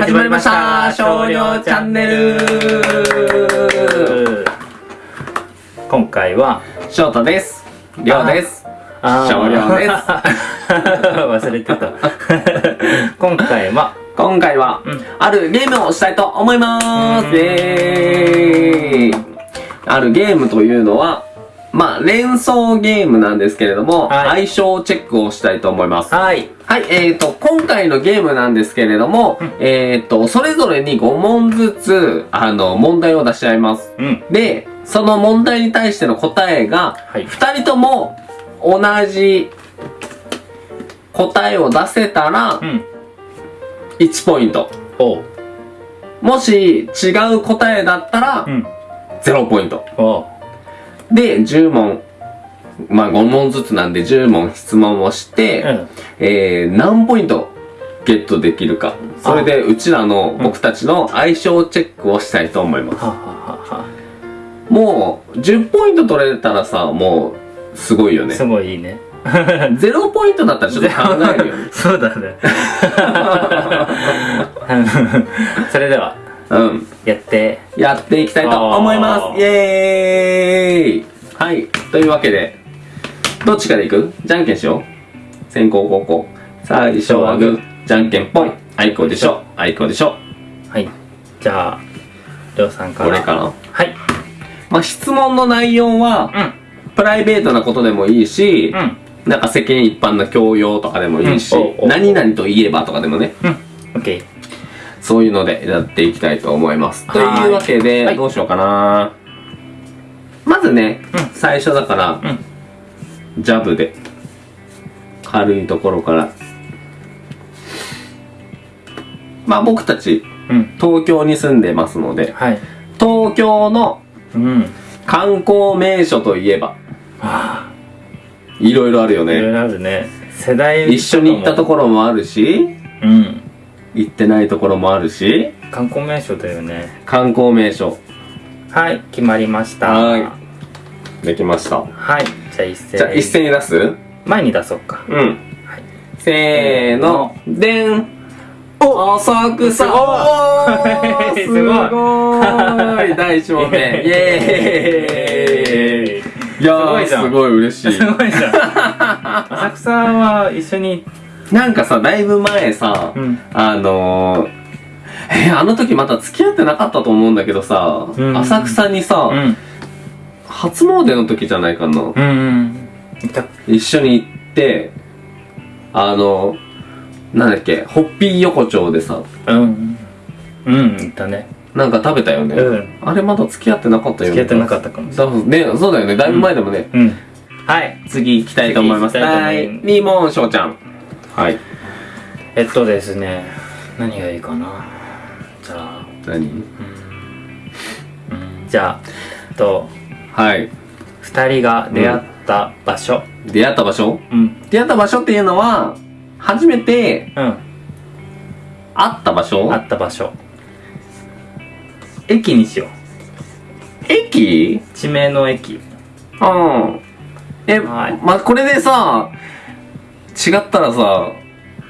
始まりました。少量チャンネル。今回は翔太です。りょうです少量です。忘れてた。今回は今回は、うん。あるゲームをしたいと思います。うん。イエーイ。あるゲームというのはまあ、連想ゲームなんですけれども、はい。相性チェックをしたいと思います。はい。はい、えーと、今回のゲームなんですけれども、うん。えーと、それぞれに5問ずつ、あの、問題を出し合います。うん。で、その問題に対しての答えが、はい。2人とも同じ答えを出せたらうん。1ポイント。もし違う答えだったらうん。0ポイント。で、10問。まあ5問ずつなんで10問質問をして、うんえー、何ポイントゲットできるか。それでうちらの僕たちの相性チェックをしたいと思います。ははははもう10ポイント取れたらさ、もうすごいよねす。ごいいいね 0ポイントだったらちょっと考えるよね。そうだね それではうん。やって。やっていきたいと思います。イエーイ。はい。というわけで、どっちからいく？じゃんけんしよう。先攻後攻。最初はグー、じゃんけんぽい。あいこでしょ。あいこでしょ。はい。じゃありょうさんから。これかなはい。まあ、質問の内容は、うん。プライベートなことでもいいし、うん。なんか世間一般の教養とかでもいいし、うん。何々といえばとかでもね、うん。オッケーそういうのでやっていきたいと思います。とはい。いうわけで、はい。どうしようかな。まずね、うん。最初だから、ジャブで、軽いところから。まあ僕たち、うん。東京に住んでますので、はい。東京のうん。観光名所といえば、はいろいろあるよね。いろいろあるね。世代一緒に行ったところもあるし、うん行ってないところもあるし、観光名所だよね。観光名所。はい決まりました。はできました。はいじゃあ一斉。じゃあ一斉に出す？前に出そうか。うん。はい。せーの、でん。お浅草すごい。おーす すごい。第一問目。イエーイ。いやー、すごいじゃん。すごい嬉しい。す。ごいじゃん。浅草は一緒になんかさ、だいぶ前さ、うんあのー、えーあの時また付き合ってなかったと思うんだけどさ、うん浅草にさ、うん初詣の時じゃないかな。うん一緒に行って、あの、なんだっけ、ホッピー横丁でさ、うんうんいたねなんか食べたよね。うんあれまだ付き合ってなかったよね。付き合ってなかったかもしれそうね、そうだよね。だいぶ前でもね。はい次行きたいと思います。はいいます。2問、翔ちゃん。はい。えっとですね何がいいかな？じゃあ。何？うん。じゃあえっとはい。二人が出会った場所。出会った場所？うん。出会った場所っていうのは、初めてうん。会った場所？会った場所。駅にしよう。駅？地名の駅。うん。え、はい。ま、これでさ、違ったらさ、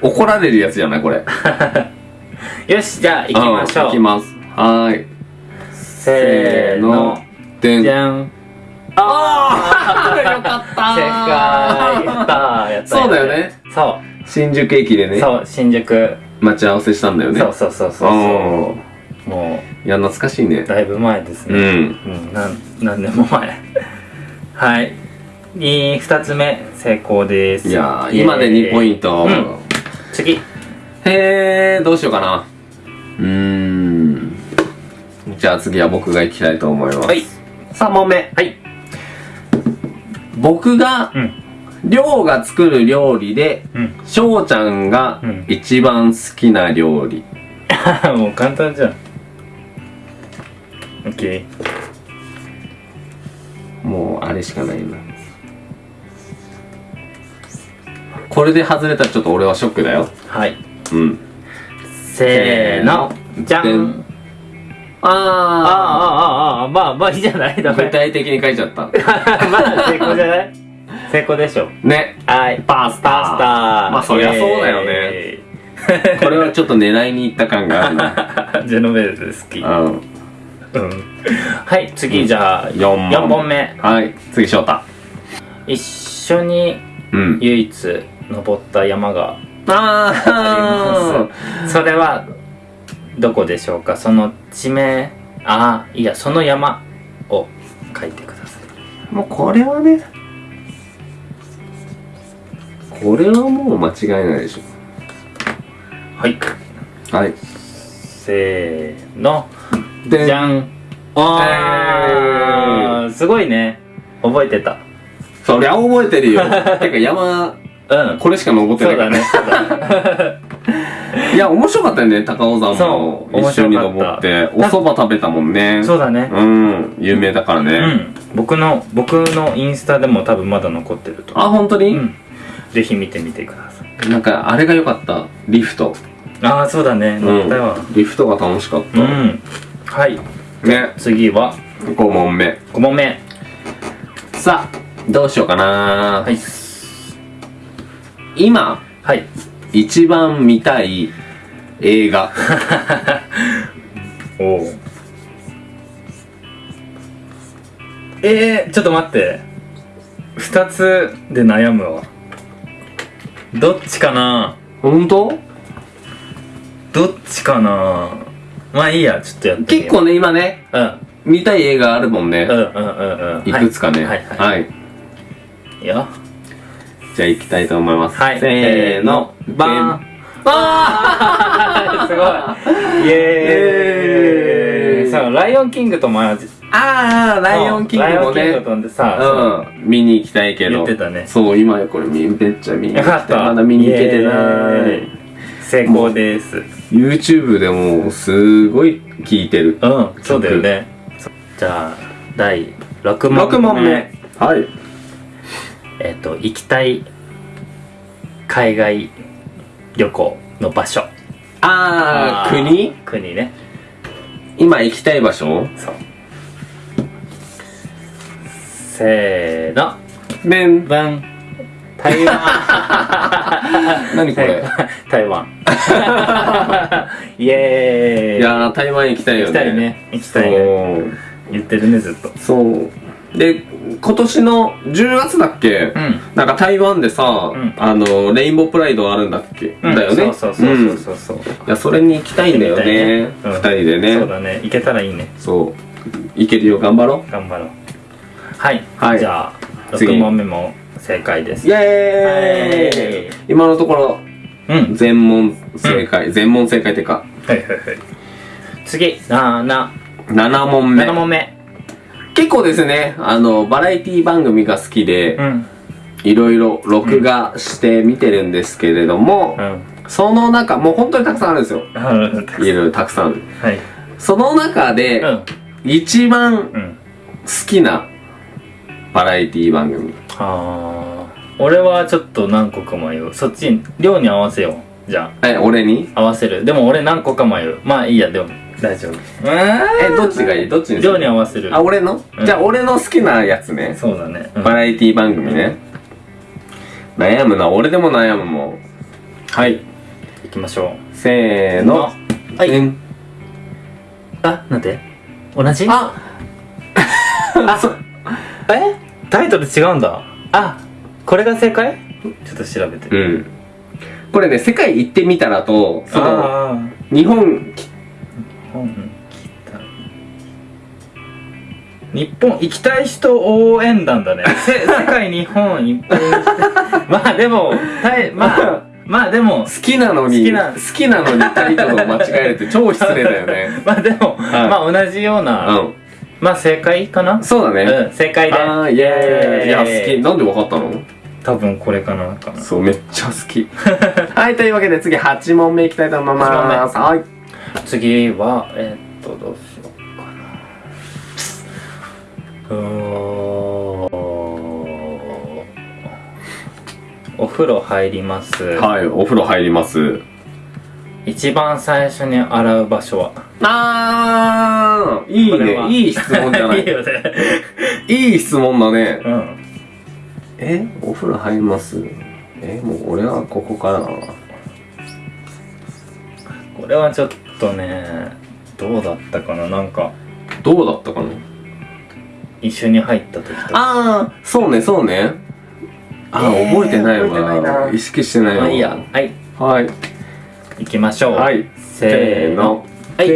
怒られるやつじゃないこれ。よしじゃあ行きましょう。ん行きます。はーい。せーの。でん。じゃん。あー！よかった正解。そうだよね。そ新宿駅でう、ね、そう新宿、待ち合わせしたんだよね。そうそうそうそうもーいや、懐かしいね。う。だいぶ前ですね。うん。うんなん何年も前。はい。に二つ目成功ですいやー、今で2ポイント。うん次へー、どうしようかな。うーん。じゃあ次は僕が行きたいと思います。はい3問目。はい僕が、うんりょうが作る料理で、うんしょうちゃんがうん一番好きな料理。もう簡単じゃん OK もう、あれしかないな。これで外れたらちょっと俺はショックだよ。はいうん。せーのじゃでんんあーあーあーあーあーまあまあいいじゃない？ダメ具体的に書いちゃった。まあ成功じゃない？成功でしょね。はいパスタ。パスタまあそりゃそうだよね これはちょっと狙いに行った感があるな。ジェノベーゼ好きうん。うんはい次じゃあ4問。4本目はい。次、翔太。一緒にうん。唯一登った山がああります。それはどこでしょうか？その地名？ああいやその山を書いてください。ーもうこれはね、これはもう間違いないでしはい。ょ。はい。せーの。でじゃん。ああーすごいね。覚えてた。そりゃ覚えてるよ。てか山、うん。これしか登ってないから。そうだね。いや、面白かったよね、高尾山も。一緒に登って。お蕎麦食べたもんね。そうだね。うん、有名だからね。うん。僕の僕のインスタでも多分まだ残ってるとあ、本当に、うん。ぜひ見てみてください。なんか、あれが良かった。リフト。ああそうだね。乗ったよリフトが楽しかった。うん。はい。ね、次は？5問目。5問目。さあ、どうしようかな、はい今、はい。一番見たい映画。おおえー、ちょっと待って。2つで悩むわ。どっちかな？本当？どっちかな？まあいいやちょっとやって結構ね、今ね、うん。見たい映画あるもんね。うんうんうんうん。いくつかね。はい。はい、ははい。い、いいよじゃあ行きたいと思います。はいせーの。バーンあ すごいイエーイそうライオンキングとも同じあー、ライオンキングもライオンキンねグ。とんでさ、うん、見に行きたいけど。言ってたねそう、今これめっちゃ見に行きたい。まだ見に行けてないイ。成功です YouTube でもすごい聞いてる。うんそうだよねじゃあ第6問目6問目。はい。えっ、と行きたい海外旅行の場所。あー、国？国ね。今行きたい場所？そう。せーの。めん。バン台湾。何これ？台湾。イエーイ。いやー、台湾行きたいよね。行きたいね。行きたいね。言ってるねずっと。そう。で、今年の10月だっけ？うん。なんか台湾でさ、ん。あの、レインボープライドあるんだっけ、うん。だよね？そうそうそうそうそう。いや、それに行きたいんだよね。うん。二人でね。そうだね。行けたらいいね。そう。行けるよ、頑張ろ頑張ろう。はい、はい。じゃあ次。6問目も正解です。う。イエーイ。はい。今のところ、うん。全問正解。全問正解ってか、はいはいはい。次。なな。7問目。7問目結構ですね、あの、バラエティ番組が好きで、うん。いろいろ録画して見てるんですけれども、うん。その中、もう本当にたくさんあるんですよ。はいろいろたくさん。ある。い。その中で、うん。一番好うん。きなバラエティ番組。あー。俺はちょっと何個か迷う。そっち量に合わせよう。じゃえ、俺に？あ合わせる。でも俺何個か迷う。まあいいやでも大丈夫。え、どっちがいい？どっちにす量るに合わせる。あ、俺の、うん。じゃあ俺の好きなやつね。そうだね、うん。バラエティ番組ね。悩むな、俺でも悩むもん。はい。行きましょせーの。はい。うんうあなんで？同じ？あ。あそ え？タイトル違うんだ。あ。これが正解？ちょっと調べて。うん。これね、世界行ってみたらと、その、あ日本き、あ本来た日本行きたい人応援団だね せ世界日本いっぱいまあでもたい まあまあでも好きなのに、好きな好きなのにタイトルを間違えるって 超失礼だよね。まあでも、はいまあ同じような、うん。まあ正解かな？そうだね。うん正解であー、イエーイ。いや、好き。なんでわかったの？多分これかなかなそう、めっちゃ好き。はい、というわけで次8問目いきたいと思います。はい。次はえーっとどうしようかなうーんお風呂入ります、はい、お風呂入ります。一番最初に洗う場所は？あー、いいね。いい質問じゃない いい。よねいい質問だね。うんえお風呂入ります？えもう俺はここからだな。れはちょっとねどうだったかな？なんかどうだったかな？一緒に入った時とか。ああそうねそうね。あー、えー覚えてないわ。意識してないわ。まあいいや。はい。はい。行きましょう。はい。せーの。はい。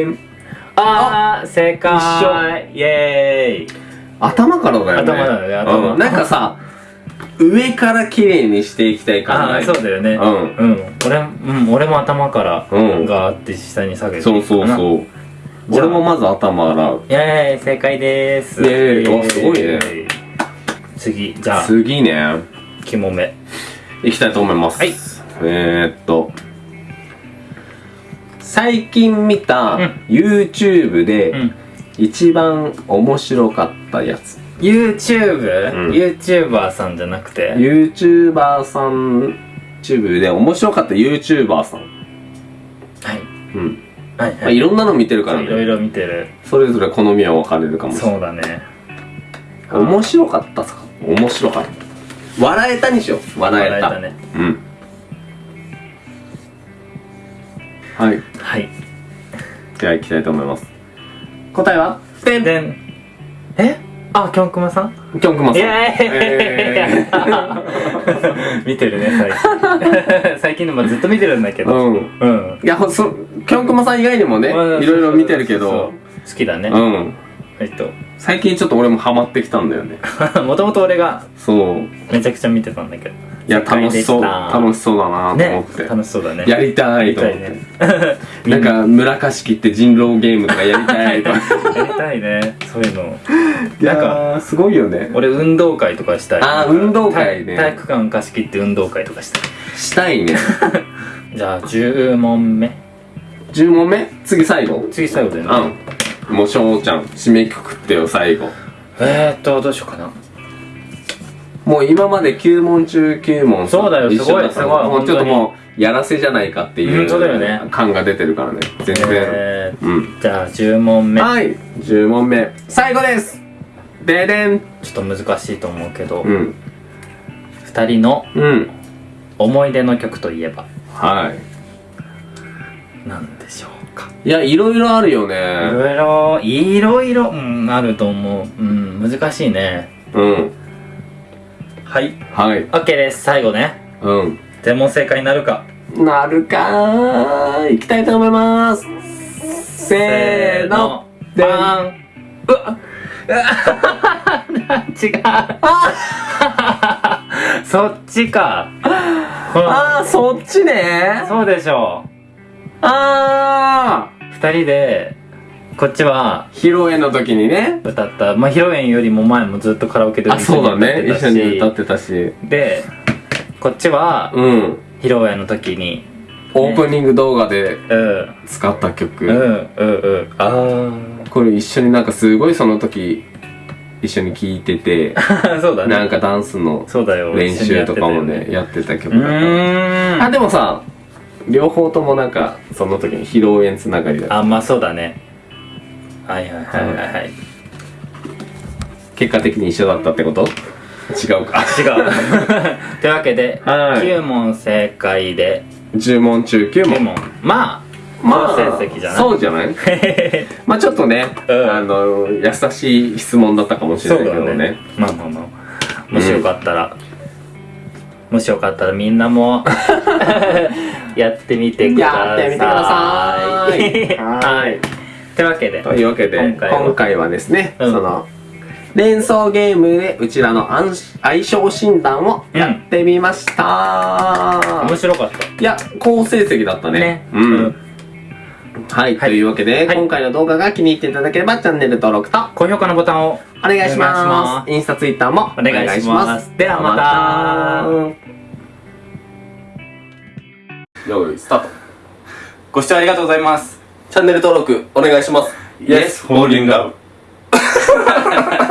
あー正解。イエーイ。頭からだよね。頭だよね頭。うん、なんかさ上から綺麗にしていきたい感ああそうだよね。うん。うん。俺うん俺も頭からうん。ガーって下に下げてそうそううそう。じゃあ。俺もまず頭洗う。イエーイ正解でーす。イエーすごいね。次じゃあ。次ね。肝目。いきたいと思います。はい。えー、っと。最近見たうん。YouTube でうん。一番面白かったやつ YouTube?、うん。YouTuber さんじゃなくて？YouTuber さん YouTube で面白かった YouTuber さん。はい。うん。はいまあ、いろんなの見てるからね。いろいろ見てる。それぞれ好みは分かれるかもしれない。そうだね。面白かったさ。面白かった。笑えたにしよう。笑えた。笑えたね。うん。はい。はい。では行きたいと思います。答えは？てんでんえ？あきょんくまさん？きょんくまさん。えー。見てるね最近。最近でもずっと見てるんだけど。うん。うん。いやほそきょんくまさん以外にもねいうんろいろ見てるけど。好きだね。うん。えっと。最近ちょっと俺もハマってきたんだよね。もともと俺がそう。めちゃくちゃ見てたんだけどいや楽しそう。楽ししそうだなと思ねって、楽しそうだね。やりたやいと思って、ね。なんか村貸し切って人狼ゲームとかやりたいと。か やりたいね。そういうの。なんかーすごいよね。俺運動会とかしたい。あー運動会ね。体体育館貸し切って運動会とかしたい。したいね。じゃあ10問目。10問目？次最後？次最後だよね。うん。もう翔ちゃん締めくくってよ最後。えーっとどうしようかなもう今まで9問中9問そうだよすごいすごいもうちょっともうやらせじゃないかっていう。本当だよね。感が出てるからね。全然、えうん。ー、じゃあ10問目。はい。10問目。最後です。ででん。ちょっと難しいと思うけど、うん。2人のうん。思い出の曲といえば。はい。何でしょうか。いやいろいろあるよいねろいろいろいろうんあると思う。うん難しいね。うんはい。はい。OK です。最後ね。うん。全問正解になるか。なるかーい。きたいと思います。せーの。バーン。うわ。違う。そっちか。あーそっちね。そうでしょあう二人でこっちはー披露宴の時にね。歌った。まあ披露宴よりも前もずっとカラオケであそうだね。一緒に歌っってたし。てでこっちはうん。披露宴の時に。オープニング動画でうん。使った曲、うんうんうん。あこれ一緒になんかすごいその時一緒に聴いててあ そうだね。なんかダンスの練習とかもねやってた曲うだっん。あでもさ両方ともなんかその時に披露宴つながりだった。あまあそうだねはいはいはいはい。はい結果的に一緒だったってこと？違うか。違う。というわけで、はい。9問正解で。10問中9 9問問。まあまあ好成績じゃない？そうじゃない？まあちょっとね、うん。あの優しい質問だったかもしれないけどね。まあまあまあ。もしよかったら、もしよかったらみんなも。やってみてください。やってみてください。はいというわけで。というわけで今回は。今回はですね、うん。その連想ゲームでうちらの相相性診断をやってみました、面白かった。いや好成績だったね。ね。うん、うん。はい、はい。というわけで、はい。今回の動画が気に入っていただければチャンネル登録と高評価のボタンをお願いします。お願いします。インスタツイッターもお願いします。ではまたよいスタート。ご視聴ありがとうございますチャンネル登録お願いします。Yes, holding up.